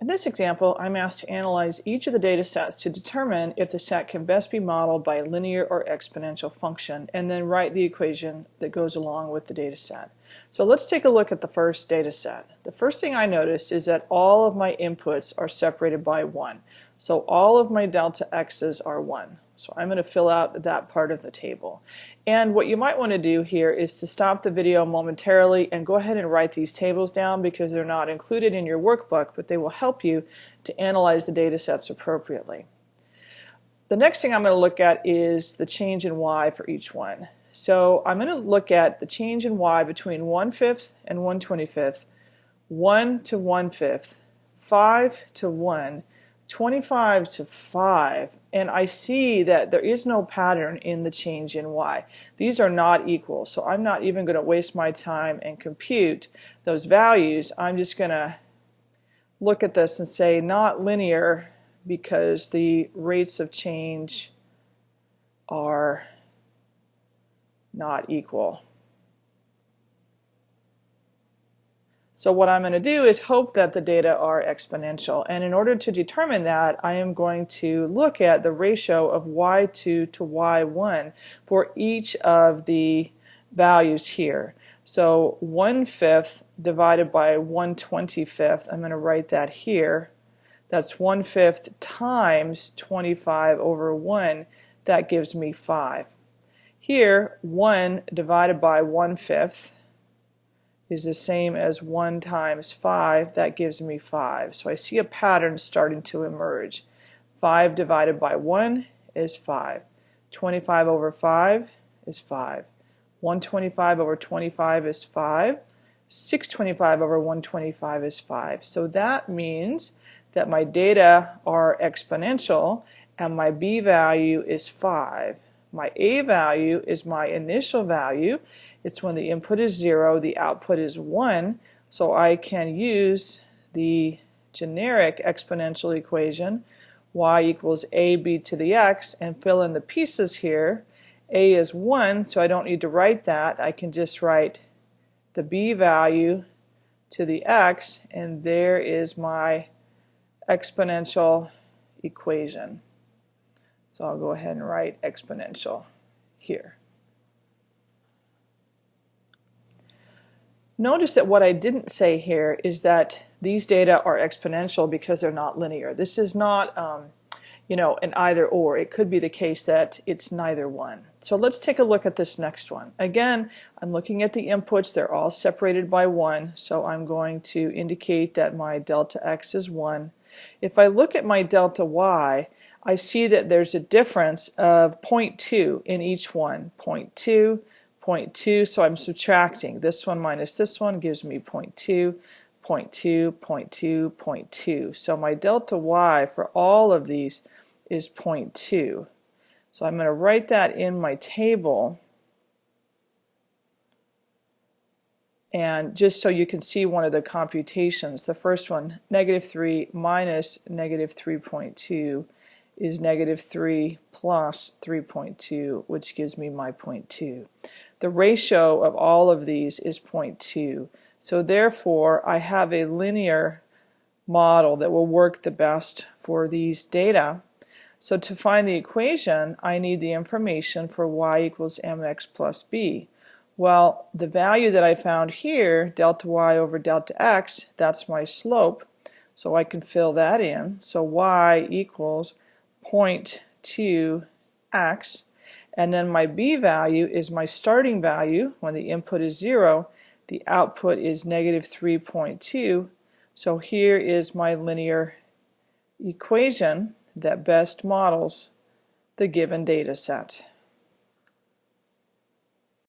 In this example, I'm asked to analyze each of the data sets to determine if the set can best be modeled by a linear or exponential function, and then write the equation that goes along with the data set. So let's take a look at the first data set. The first thing I notice is that all of my inputs are separated by 1. So all of my delta x's are 1. So I'm going to fill out that part of the table. And what you might want to do here is to stop the video momentarily and go ahead and write these tables down because they're not included in your workbook, but they will help you to analyze the data sets appropriately. The next thing I'm going to look at is the change in y for each one. So I'm going to look at the change in y between 1 fifth and 1 25th, 1 to 1 fifth, 5 to 1, 25 to 5 and I see that there is no pattern in the change in y. These are not equal so I'm not even going to waste my time and compute those values. I'm just going to look at this and say not linear because the rates of change are not equal. So what I'm going to do is hope that the data are exponential. And in order to determine that, I am going to look at the ratio of y2 to y1 for each of the values here. So 1 fifth divided by 1 25th, I'm going to write that here. That's 1 fifth times 25 over 1. That gives me 5. Here, 1 divided by 1 fifth is the same as 1 times 5. That gives me 5. So I see a pattern starting to emerge. 5 divided by 1 is 5. 25 over 5 is 5. 125 over 25 is 5. 625 over 125 is 5. So that means that my data are exponential and my b value is 5. My a value is my initial value it's when the input is 0, the output is 1, so I can use the generic exponential equation y equals ab to the x and fill in the pieces here. a is 1, so I don't need to write that. I can just write the b value to the x, and there is my exponential equation. So I'll go ahead and write exponential here. Notice that what I didn't say here is that these data are exponential because they're not linear. This is not, um, you know, an either or. It could be the case that it's neither one. So let's take a look at this next one. Again, I'm looking at the inputs. They're all separated by 1, so I'm going to indicate that my delta x is 1. If I look at my delta y, I see that there's a difference of 0.2 in each one. 0.2, 0.2, so I'm subtracting. This one minus this one gives me 0.2, 0.2, 0.2, 0.2. So my delta y for all of these is 0.2. So I'm going to write that in my table. And just so you can see one of the computations, the first one, negative 3 minus negative 3.2 is negative 3 plus 3.2, which gives me my 0.2. The ratio of all of these is 0.2. So therefore, I have a linear model that will work the best for these data. So to find the equation, I need the information for y equals mx plus b. Well, the value that I found here, delta y over delta x, that's my slope. So I can fill that in. So y equals 0.2x and then my B value is my starting value when the input is 0. The output is negative 3.2. So here is my linear equation that best models the given data set.